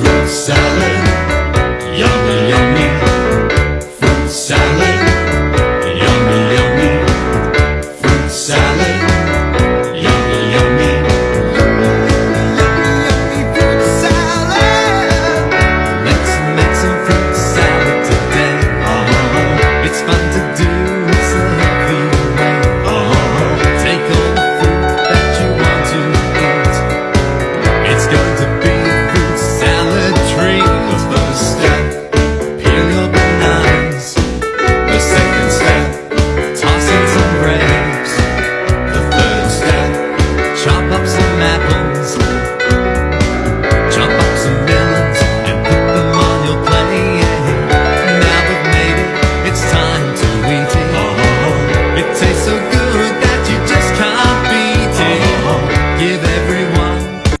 fruit salad. taste so good.